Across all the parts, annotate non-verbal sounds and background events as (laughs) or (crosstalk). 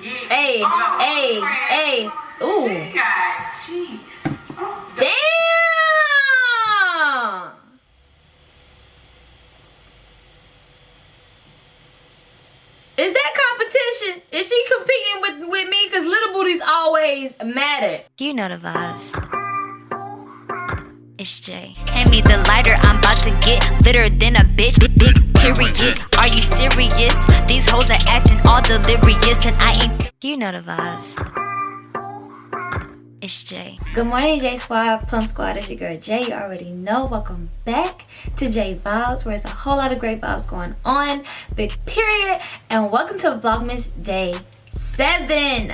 Hey, hey, hey. Ooh. She got Damn! Is that competition? Is she competing with, with me? Because little Booty's always mad at. You know the vibes. It's Jay. Hand me the lighter, I'm about to get litter than a bitch. Big, big period. Are you serious? These hoes are acting all delirious, and I ain't. You know the vibes. It's Jay. Good morning, J Squad, Plum Squad. It's your girl Jay. You already know. Welcome back to J Vibes, where there's a whole lot of great vibes going on. Big period. And welcome to Vlogmas Day 7.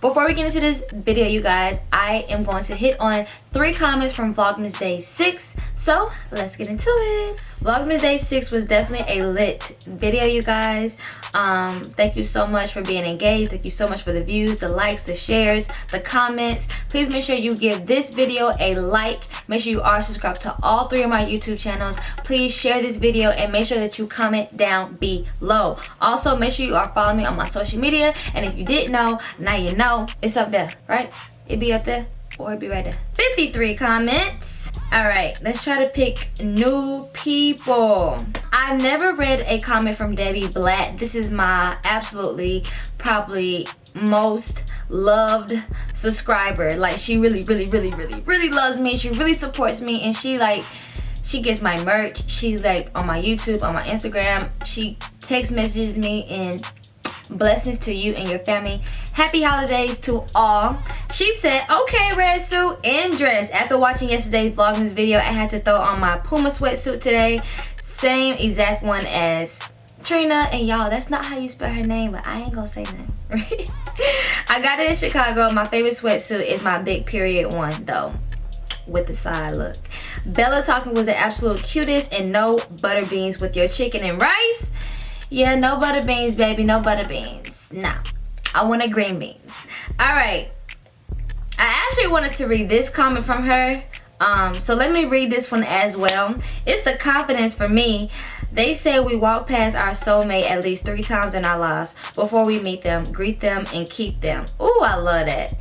Before we get into this video, you guys, I am going to hit on three comments from Vlogmas Day 6. So, let's get into it. Vlogmas Day 6 was definitely a lit video, you guys. Um, thank you so much for being engaged. Thank you so much for the views, the likes, the shares, the comments. Please make sure you give this video a like. Make sure you are subscribed to all three of my YouTube channels. Please share this video and make sure that you comment down below. Also, make sure you are following me on my social media. And if you didn't know, now you know. It's up there, right? It be up there or it be right there. 53 comments. All right, let's try to pick new people. I never read a comment from Debbie Blatt. This is my absolutely probably most loved subscriber. Like she really, really, really, really, really loves me. She really supports me and she like she gets my merch. She's like on my YouTube, on my Instagram. She text messages me and blessings to you and your family. Happy holidays to all. She said okay red suit and dress. After watching yesterday's vlogmas video i had to throw on my puma sweatsuit today. Same exact one as trina. And y'all that's not how you spell her name but i ain't gonna say nothing. (laughs) I got it in chicago. My favorite sweatsuit is my big period one though with the side look. Bella talking was the absolute cutest and no butter beans with your chicken and rice yeah, no butter beans, baby. No butter beans. No. I wanted green beans. Alright. I actually wanted to read this comment from her. Um, so let me read this one as well. It's the confidence for me. They say we walk past our soulmate at least three times in our lives before we meet them, greet them, and keep them. Ooh, I love that.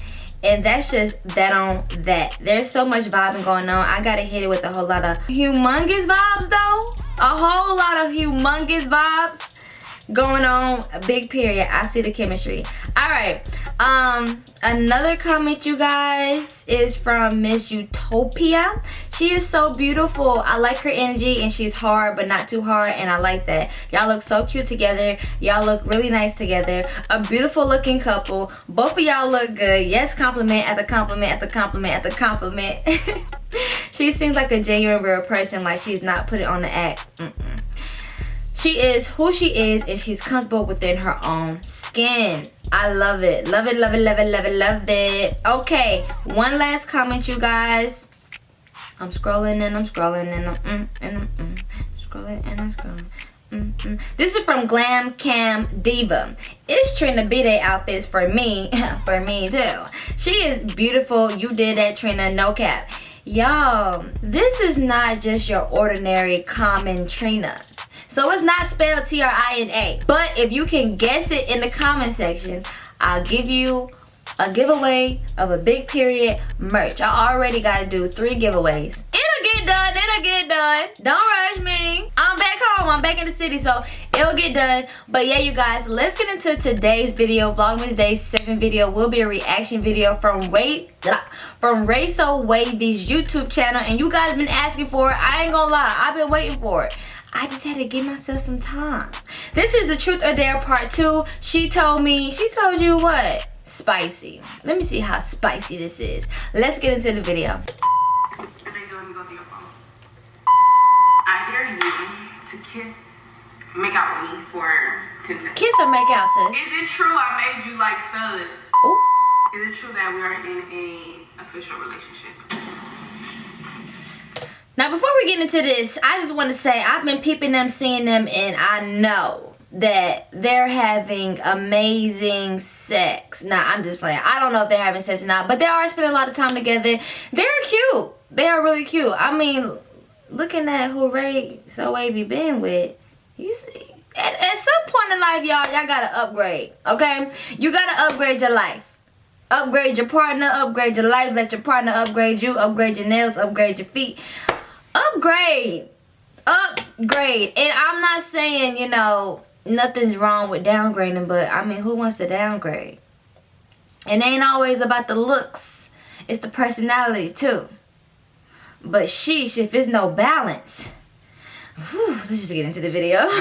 And that's just that on that. There's so much vibing going on. I gotta hit it with a whole lot of humongous vibes though. A whole lot of humongous vibes going on a big period. I see the chemistry. All right um another comment you guys is from miss utopia. She is so beautiful. I like her energy and she's hard but not too hard and i like that. Y'all look so cute together. Y'all look really nice together. A beautiful looking couple. Both of y'all look good. Yes compliment at the compliment at the compliment at the compliment. (laughs) She seems like a genuine real person like she's not putting on the act. Mm -mm. She is who she is and she's comfortable within her own skin. I love it. Love it, love it, love it, love it, love it. Okay, one last comment, you guys. I'm scrolling and I'm scrolling and I'm mm, and I'm mm, scrolling and I'm scrolling. Mm, mm. This is from Glam Cam Diva. It's Trina B-Day outfits for me, (laughs) for me too. She is beautiful. You did that, Trina, no cap. Y'all, this is not just your ordinary common Trina. So it's not spelled T-R-I-N-A. But if you can guess it in the comment section, I'll give you a giveaway of a big period merch. I already got to do three giveaways. It'll get done. It'll get done. Don't rush me. I'm back home. I'm back in the city. So it'll get done. But yeah, you guys, let's get into today's video. Vlogmas Day 7 video will be a reaction video from Ray from Ray So Wavy's YouTube channel. And you guys been asking for it. I ain't gonna lie. I've been waiting for it. I just had to give myself some time. This is the truth or dare part two. She told me, she told you what? Spicy. Let me see how spicy this is. Let's get into the video. I dare you to kiss, make out with me for 10 seconds. Kiss or make out, sis? Is it true I made you like studs? Ooh. Is it true that we are in a official relationship? Now, before we get into this, I just want to say I've been peeping them, seeing them, and I know that they're having amazing sex. Now, I'm just playing. I don't know if they're having sex or not, but they are spending a lot of time together. They're cute. They are really cute. I mean, looking at who Ray So Wavy been with, You see, at, at some point in life, y'all, y'all gotta upgrade. Okay, you gotta upgrade your life. Upgrade your partner, upgrade your life, let your partner upgrade you, upgrade your nails, upgrade your feet. Upgrade. Upgrade. And I'm not saying, you know, nothing's wrong with downgrading, but I mean, who wants to downgrade? It ain't always about the looks. It's the personality too. But sheesh, if it's no balance. Whew, let's just get into the video. (laughs)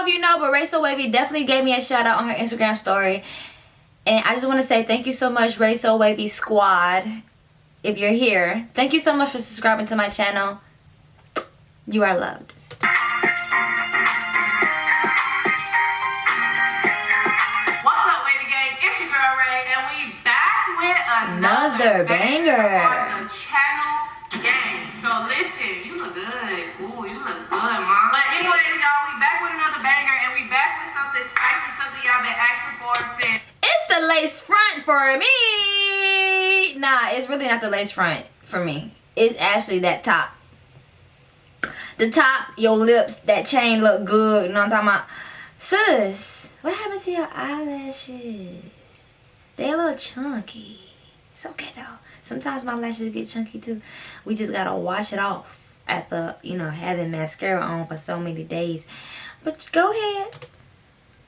know if you know, but Ray So Wavy definitely gave me a shout out on her Instagram story. And I just want to say thank you so much, Ray So Wavy Squad. If you're here, thank you so much for subscribing to my channel. You are loved. What's up, Wavy Gang? It's your girl Ray, and we back with Another another, banger. on the channel gang. So listen, you look good. Ooh, you look good, mom. It's the lace front for me. Nah, it's really not the lace front for me. It's actually that top. The top, your lips, that chain look good. You know what I'm talking about? Sis, what happened to your eyelashes? They a little chunky. It's okay though. Sometimes my lashes get chunky too. We just gotta wash it off after, you know, having mascara on for so many days. But go ahead.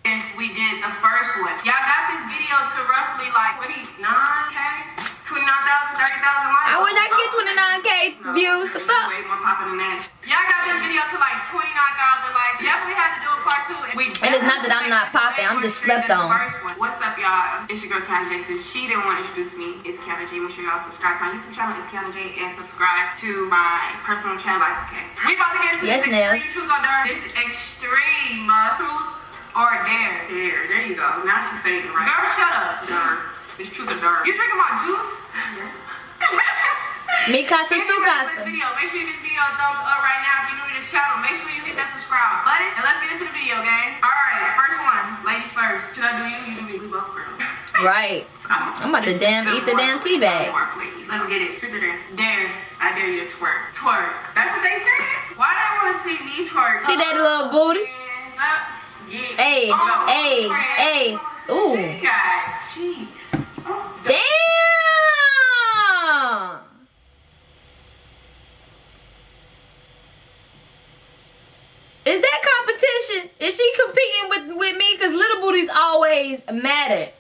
Since we did the first one. Y'all got this video to roughly like 29k? 29,000, 30,000 likes? I wish I could get 29k views. The fuck? Way more popping than that. Y'all got this video to like 29,000 likes. Definitely had to do a part two. We And it's not that I'm not popping, I'm just slept on. What's up, y'all? It's your girl, Kiana J. Since she didn't want to introduce me, it's Kiana J. Make sure y'all subscribe to my YouTube channel. It's Kiana J. And subscribe to my personal channel. Life, okay? We about to get into Yes, this extreme truth or. This extreme truth or dare. Dare. There you go. Now she's saying it right. Girl, shut up. Dare. It's truth or dare. You drinking my juice? Yes. Mikasa If you like this video, make sure you give this video a thumbs up right now. If you're new to this channel, make sure you hit that subscribe button. And let's get into the video, gang. Alright, first one. Ladies first. Should I do you? You do me. We both girls. (laughs) Right. I'm about to damn eat the damn tea bag. Let's get it. Dare? Dare. I dare you to twerk. Twerk. That's what they said. Why do I want to see me twerk? See that little booty? Hey, hey, hey. Ooh. Oh, Damn. Is that competition? Is she competing with, with me? Because little Booty's always mad at.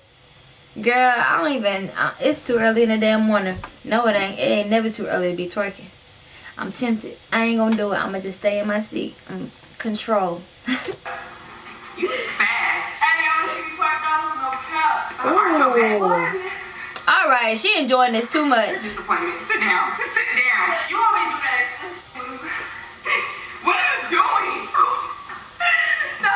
Girl, I don't even. Uh, it's too early in the damn morning. No, it ain't. It ain't never too early to be twerking. I'm tempted. I ain't gonna do it. I'm gonna just stay in my seat. Um, control. (laughs) You fast. Hey, y'all see me twerk dollars? No you okay? Ooh. All right, she enjoying this too much. disappointment. Sit down. Sit down. You want me to do that? (laughs) What are you doing? (laughs) no.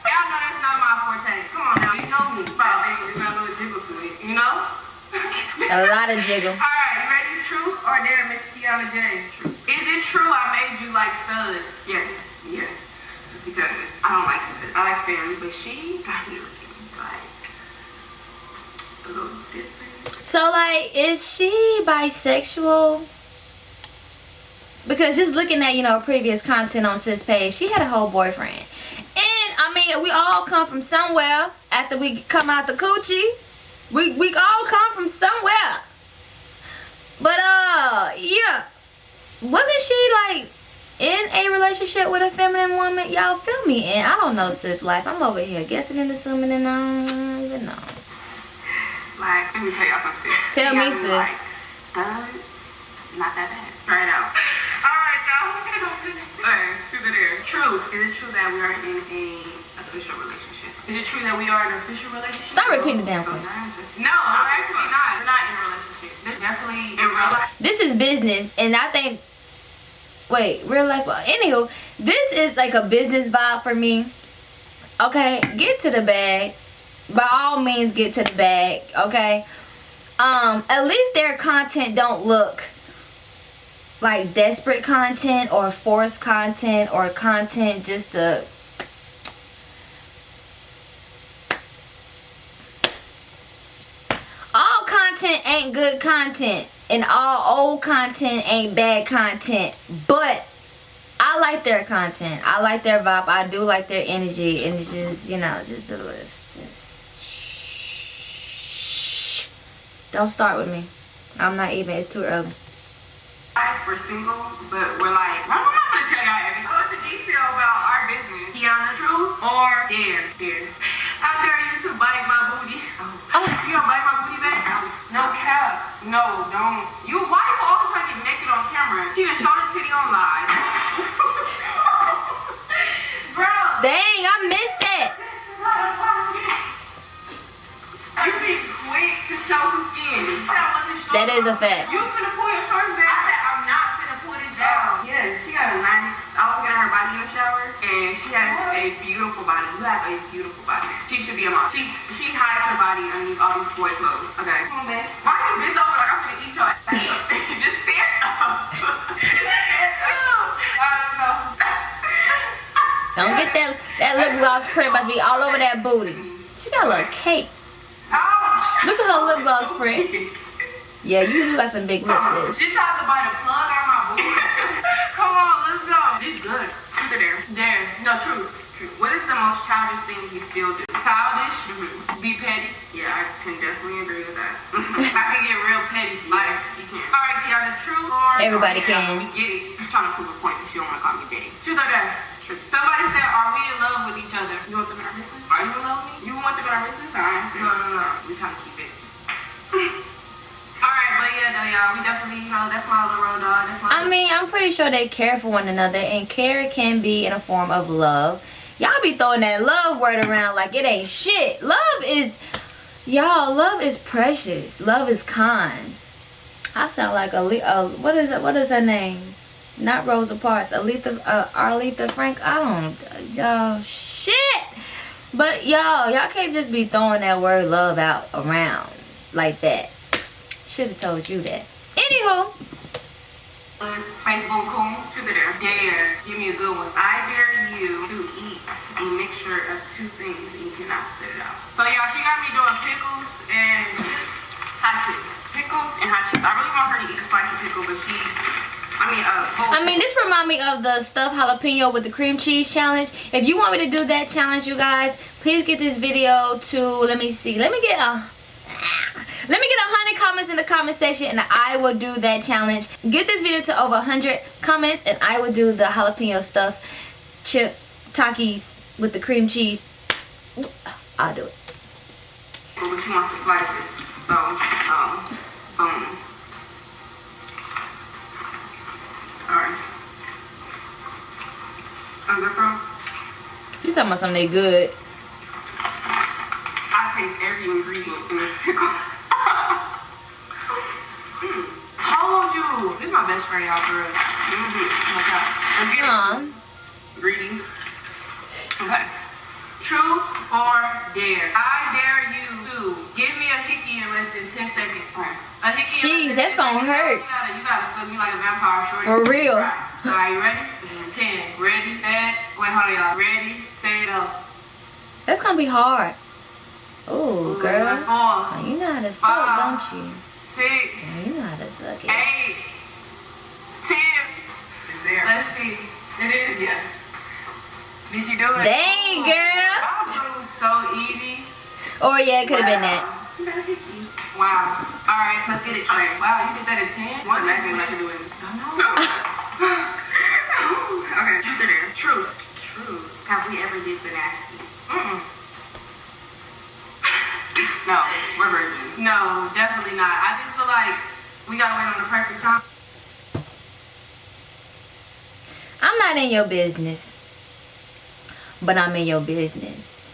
Y'all know that's not my forte. Come on now, you know me. Wow, baby, there's a little jiggle to it. You know? A lot of jiggle. (laughs) Alright, you ready? Truth or dare, Miss Kiana J? Truth. Is it true I made you like studs? Yes. Yes. Because I don't like. I fairies, but she got looking like a little different. So like, is she bisexual? Because just looking at you know previous content on sis page, she had a whole boyfriend, and I mean we all come from somewhere. After we come out the coochie, we we all come from somewhere. But uh, yeah, wasn't she like in a relationship with a feminine woman? Y'all feel me? And I don't know sis life. I'm over here guessing and assuming, and I don't even know. Like, let me tell y'all something. Tell me, sis. Like, studs, not that bad. Try it out. (laughs) All right, y'all. We're gonna go to the next thing. Truth or dare? True. Is it true that we are in a official relationship? Is it true that we are in an official relationship? Stop repeating the damn No, question. No, we're actually not. We're not in a relationship. There's definitely in real life. this is business and i think wait real life well, anywho this is like a business vibe for me. Okay get to the bag. By all means get to the bag okay? Um at least their content don't look like desperate content or forced content or content just to All content ain't good content, and all old content ain't bad content. But I like their content. I like their vibe. I do like their energy, and it's just you know, just a list. Just don't start with me. I'm not even. It's too early. We're single, but we're like, I'm not gonna tell y'all everything. Go into detail about our business. Kiana, true or dare? Dare. How dare you to bite my booty? Oh. (laughs) You gonna bite my booty back? No cap. No, don't. You, why you always trying to get naked on camera? She done showed her titty on live. (laughs) Bro. Dang, I missed it. You be quick to show some skin. That wasn't. That is a fact. You finna pull your shorts down. Yeah, she got a nice. I was looking at her body in the shower, and she has a beautiful body. You have a beautiful body. She should be a mom. She she hides her body underneath all these boy clothes. Okay. Come on, man. Why you bent over like I'm gonna eat your ass? (laughs) Just stand up. Stand up. Alright, so. Don't get that that lip gloss print about to be all over that booty. She got a little cake. Ouch. Look at her lip gloss print. (laughs) Yeah, you do got some big lips, sis. She tried to bite a plug out my booty. Come on, let's go. It's good. Truth or dare? Dare. No, true. True. What is the most childish thing you still do? Childish? Mm-hmm. Be petty? Yeah, I can definitely agree with that. (laughs) I can get real petty. Like, you can. All right, Kiana, true or Everybody or dare? can. We get it. She's trying to prove a point because she don't want to call me petty. Truth or dare? True. Somebody said, are we in love with each other? You want them in our business? Are you in love with me? You want them in our business? No, no, no, no. We trying to keep y'all, we definitely, you know, that's my little road dog. That's my. I mean, I'm pretty sure they care for one another, and care can be in a form of love. Y'all be throwing that love word around like it ain't shit. Love is, y'all, love is precious. Love is kind. I sound like a, uh, what is it? What is her name? Not Rosa Parks. Aletha, uh, Arletha Frank. I don't, y'all, shit. But y'all, y'all can't just be throwing that word love out around like that. Should have told you that. Anywho, cool. Truth or dare? Give me a good one. I dare you to eat a mixture of two things and you cannot spit it out. So y'all, she got me doing pickles and. Hot chips. Pickles and hot chips. I really want her to eat a slice of pickle, but she, I mean, uh, I mean, this remind me of the stuffed jalapeno with the cream cheese challenge. If you want me to do that challenge, you guys, please get this video to, let me see, let me get a, let me get a hundred comments in the comment section and I will do that challenge. Get this video to over 100 comments and I will do the jalapeno stuff chip takis with the cream cheese. I'll do it. but she wants the slices. So, um, boom. Alright. I'm good, bro. You talking about something they good. I taste every ingredient in this pickle. Told you. This is my best friend, y'all, for real. Mm-hmm. Oh my God. I'm getting greedy. Okay. True or dare? I dare you to give me a hickey in less than 10 seconds. Alright. A hickey Jeez, in that's gonna hurt. You gotta, you gotta suck me like a vampire, shorty. For real. Right. Alright, you ready? 10. Ready, that. Wait, hold on, y'all. Ready, set, go. That's gonna be hard. Ooh, girl. Uh-huh. Four, Oh, you know how to suck, Five. don't you? six, Oh, You know how to suck it. Eight. eight, ten. Let's see. It is, yeah. Did you do it? Dang, girl. Wow, was so easy. Or yeah, it could have been that. Wow. All right, let's get it. Okay. Wow, you did that at 10? One second, I can do it. (laughs) okay, truth or dare? Truth. Truth. Have we ever did the nasty? Mm-mm. No, we're virgins. No, definitely not. I just feel like we gotta wait on the perfect time. I'm not in your business. But I'm in your business.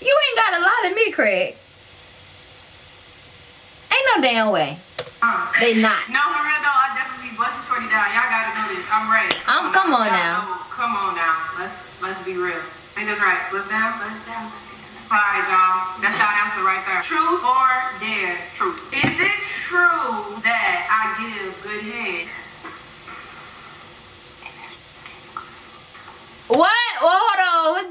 You ain't got a lot of me, Craig. Ain't no damn way. Uh, They not. No, for real though, I definitely be busting shorty down. Y'all gotta know this. I'm ready. Um, come on now. know- Come on now. Let's let's be real. Ain't that right? Bust down, bust down. Surprise, y'all. That's our answer right there. True or dare truth? Is it true that I give good head? What? Well, hold on. (laughs) What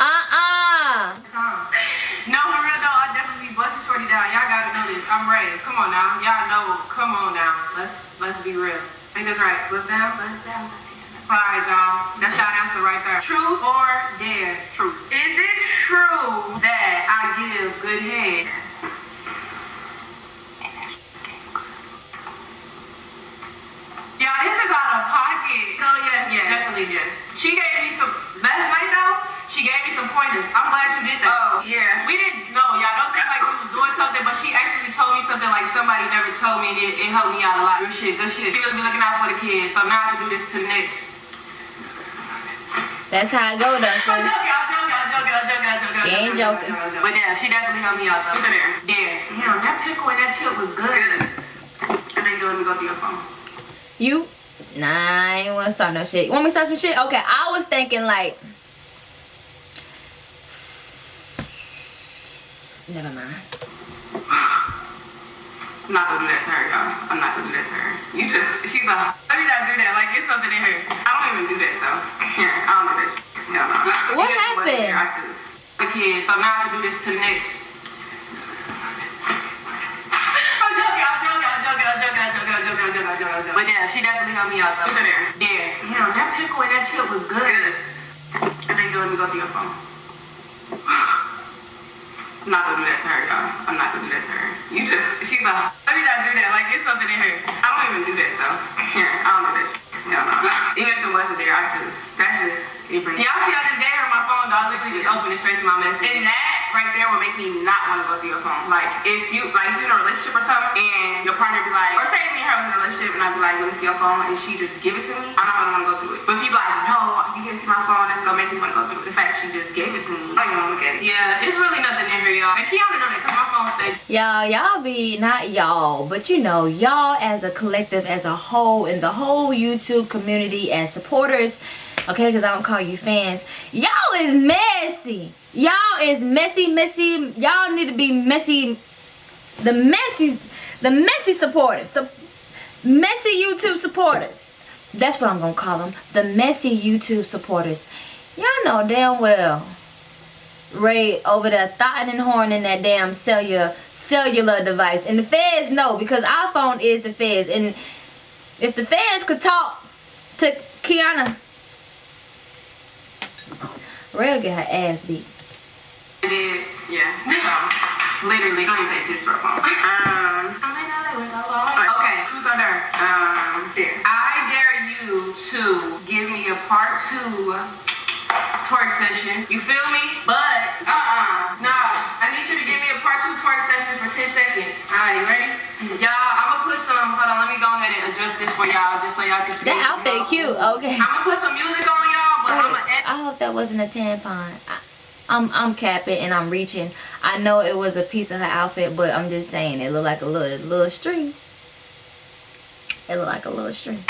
uh-uh. (laughs) No, for real I definitely busting shorty down. Y'all gotta know this. I'm ready. Come on now. Y'all know. Come on now. Let's let's be real. I think that's right. Bust down, bust down, bust down right, y'all. That's y'all answer right there. True or dare? True. Is it true that I give good head? Yeah, this is out of pocket. Oh yes, yes, definitely yes. She gave me some last night though. She gave me some pointers. I'm glad you did that. Oh yeah. We didn't know, y'all. Don't think like we was doing something, but she actually told me something like somebody never told me. and It, it helped me out a lot. Good shit, good shit. She be looking out for the kids. So now I can do this to the next. That's how it go though, I'm sis. joking, I'm joking, I'm joking, I'm joking, I'm joking. She ain't joking. But yeah, she definitely helped me out though. Look at there. There. Damn, that pickle and that chip was good. And then you let me go through your phone. You Nah, I ain't wanna start no shit. You want me to start some shit? Okay, I was thinking like Never mind. I'm not gonna do that to her, y'all. I'm not gonna do that to her. You just, she's a, let me not do that. Like, it's something in her. I don't even do that, though. Here, I don't do that. No, no. What happened? There, I just, the kid, so now I have to do this to the next. But yeah, she definitely helped me out though. Look. Yeah. Damn, that pickle and that chip was good. Yes. And then you let me go through your phone. I'm not gonna do that to her, y'all. I'm not gonna do that to her. You just, she's like, let me not do that. Like, it's something in her. I don't even do that though. Here, I don't do that. No, no. Even if it wasn't there, I just, that's just. Y'all see, I just gave her my phone, dog. Literally just opened it straight to my message. And that right there will make me not want to go through your phone. Like, if you, like, if you're in a relationship or something, and your partner be like, or say me and her was in a relationship, and I'd be like, let me see your phone, and she just give it to me, I'm not gonna want to go through it. But if you like, no, you can't see my phone, that's gonna make me want to go through it. The fact she just gave it to me, I don't even want to look at it. Yeah, it's really nothing in here, y'all. And Kiana know that, cause my phone stays Y'all, y'all be not y'all, but you know, y'all as a collective, as a whole, in the whole YouTube community, as supporters, okay, because I don't call you fans, y'all is messy. Y'all is messy, messy. Y'all need to be messy. The messy, the messy supporters, so messy YouTube supporters. That's what I'm gonna call them. The messy YouTube supporters. Y'all know damn well Ray over there thotting and horning that damn cellular cellular device. And the feds know because iPhone is the feds. And if the feds could talk to Kiana, Ray will get her ass beat. did, yeah. So, (laughs) literally, don't even take to the short phone. Um, okay, truth or dare? Um, dare. I dare you to give me a part two twerk session. You feel me? But, uh-uh, nah. I need you to give me a part two twerk session for 10 seconds. All right, you ready? Mm-hmm. Y'all, I'm gonna put some, hold on, let me go ahead and adjust this for y'all just so y'all can see. That outfit cute. Okay. I'm gonna put some music on y'all, but I'm gonna oh, I hope that wasn't a tampon. I, I'm I'm capping and I'm reaching. I know it was a piece of her outfit, but I'm just saying it looked like a little little string. It looked like a little string.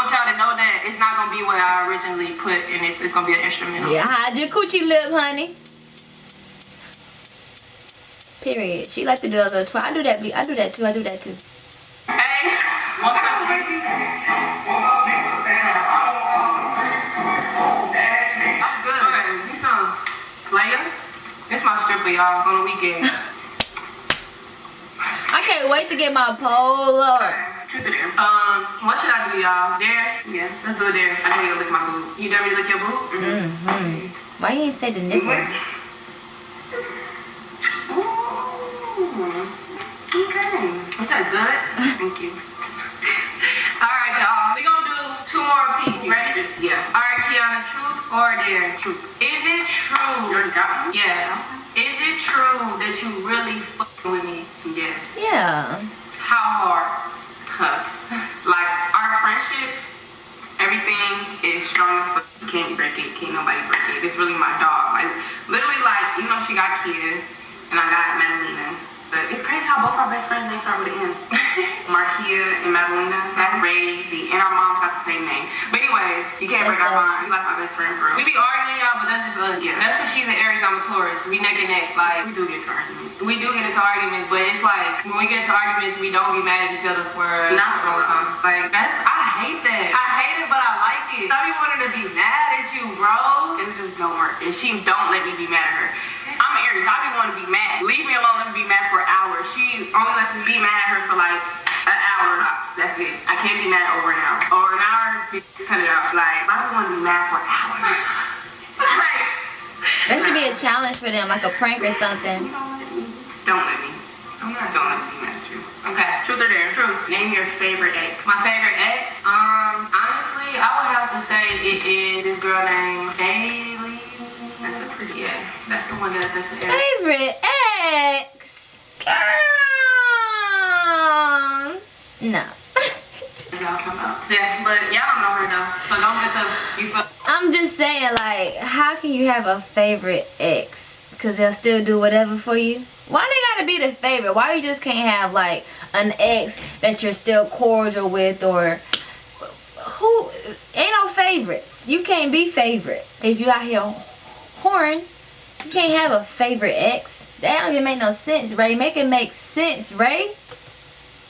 I want y'all to know that it's not gonna be what I originally put in this. It's gonna be an instrumental. Yeah, hide your coochie lip, honey. Period. She like to do a little twirl. I do that. I do that too. I do that too. Hey, one second. I'm good. You some Leia. This my stripper, y'all, on the weekend. (laughs) I can't wait to get my pole up. Truth or dare? Um, what should I do, y'all? Dare? Yeah, let's do a dare. I need to look at my boob. You to look at your boob? Mm-hmm. Why you ain't say the nipple? Ooh. Okay. That tastes good. Thank you. (laughs) All right, y'all. We gonna do two more pieces. Ready? Yeah. All right, Kiana. Truth or dare? Truth. Is it true? You already got one. Yeah. Is it true that you really fucking with me? Yes. Yeah. How hard? Huh. Like our friendship, everything is strong as fuck. You can't break it. Can't nobody break it. It's really my dog. Like literally, like you know, she got kids, and I got Madalena. But it's crazy how both our best friends names start with an M. (laughs) Markia and Madalena. That's crazy. And our moms got the same name. But anyways, you can't break That's our dope. bond. You like my best friend, bro. We be arguing, y'all, but that's just us. Yeah. That's because she's an Aries, I'm a Taurus. We neck and neck. Like we do get into arguments. We do get into arguments, but it's like when we get into arguments, we don't be mad at each other for not a long time. Like that's I hate that. I hate it, but I like it. I be wanting to be mad at you, bro. And it just don't work. And she don't let me be mad at her. I'm Aries. I be wanting to be mad. Leave me alone. Let me be mad for an hour. She only lets me be mad at her for like an hour. That's it. I can't be mad over an hour. Or an hour, cut it out. Like, I don't want to be mad for an hour. That should be a challenge for them, like a prank or something. Don't let me. I'm not. Don't let me be mad at you. Okay, truth or dare? Truth. Name your favorite ex. My favorite ex? Um, honestly, I would have to say it is this girl named Haley. That's a pretty, yeah. That's the one that, that's the Favorite ex? Girl. No. (laughs) Yeah, but y'all don't know her though, so don't get the you feel. I'm just saying, like, how can you have a favorite ex? Cause they'll still do whatever for you. Why they gotta be the favorite? Why you just can't have like an ex that you're still cordial with or who ain't no favorites. You can't be favorite if you out here horn. You can't have a favorite ex. That don't even make no sense, Ray. Make it make sense, Ray.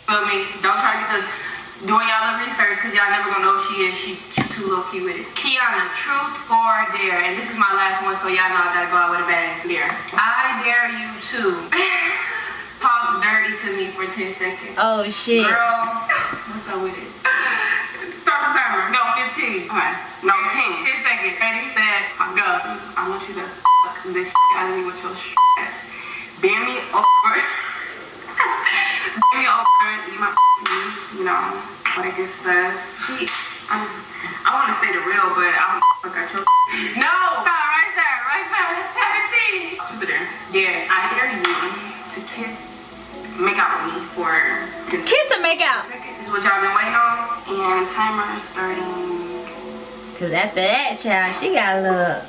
Feel me? Don't try to get doing y'all the research because y'all never gonna know who she is. She, she too low key with it. Kiana, truth or dare? And this is my last one, so y'all know I gotta go out with a bang. Dare. I dare you to (laughs) talk dirty to me for 10 seconds. Oh shit. Girl, (laughs) what's up with it? (laughs) Start the timer. No, 15. Alright. No, 10. 10 seconds. Ready, set, go. I want you to fuck this shit out of me with your shit. Bend me over. Bend me over. Eat my you know, like it's the he, I'm, I want to say the real, but I don't fuck out your. No, (laughs) right there, right there, that's 17. Truth there. Yeah, I dare you to kiss, make out with me for. Kiss and make out. This is what y'all been waiting on, and timer starting. Cause after that, child, she got a little.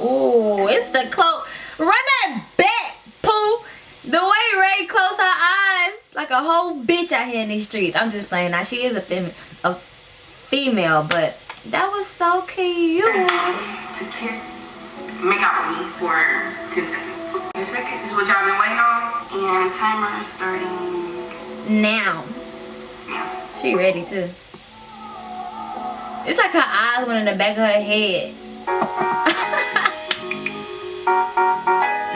Oh, it's the close. Run that back, poo. The way Ray closed her eyes, like a whole bitch out here in these streets. I'm just playing. Now she is a, fem a female, but that was so cute. To kiss, make out with me for 10 seconds. 10 seconds is what y'all been waiting on, and timer starting now. Yeah. She ready too. It's like her eyes went in the back of her head. (laughs)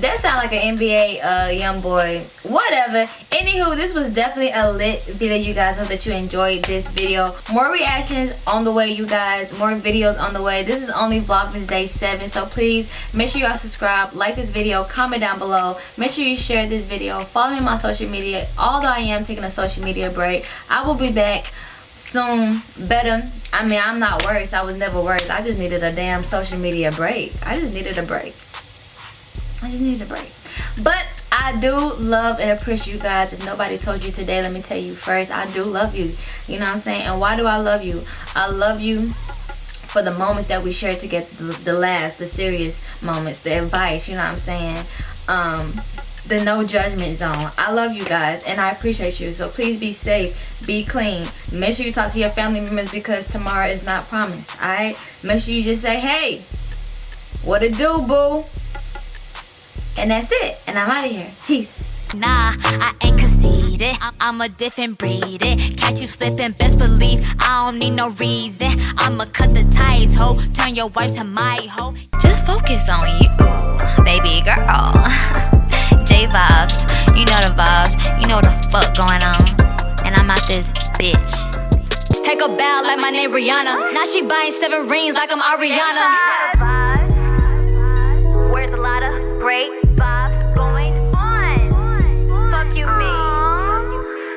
that sound like an NBA uh, young boy. Whatever. Anywho, this was definitely a lit video, you guys. Hope that you enjoyed this video. More reactions on the way, you guys. More videos on the way. This is only Vlogmas Day 7, so please make sure y'all subscribe, like this video, comment down below. Make sure you share this video. Follow me on my social media. Although I am taking a social media break, I will be back soon better i mean i'm not worse i was never worse i just needed a damn social media break i just needed a break I just needed a break. But I do love and appreciate you guys. If nobody told you today, let me tell you first, I do love you. You know what I'm saying? And why do I love you? I love you for the moments that we share together, the, last, the serious moments, the advice, you know what I'm saying? Um, the no judgment zone. I love you guys and I appreciate you. So please be safe, be clean. Make sure you talk to your family members because tomorrow is not promised. Alright? Make sure you just say, hey, what it do, boo? And that's it. And I'm out of here. Peace. Nah, I ain't conceited. I'm a different breed. It catch you slipping, best believe I don't need no reason. I'ma cut the ties, ho. Turn your wife to my ho. Just focus on you, baby girl. (laughs) J vibes, you know the vibes. You know the fuck going on. And I'm out this bitch. Just take a bow like my name Rihanna. Now she buying seven rings like I'm Ariana. Where's a lot of great?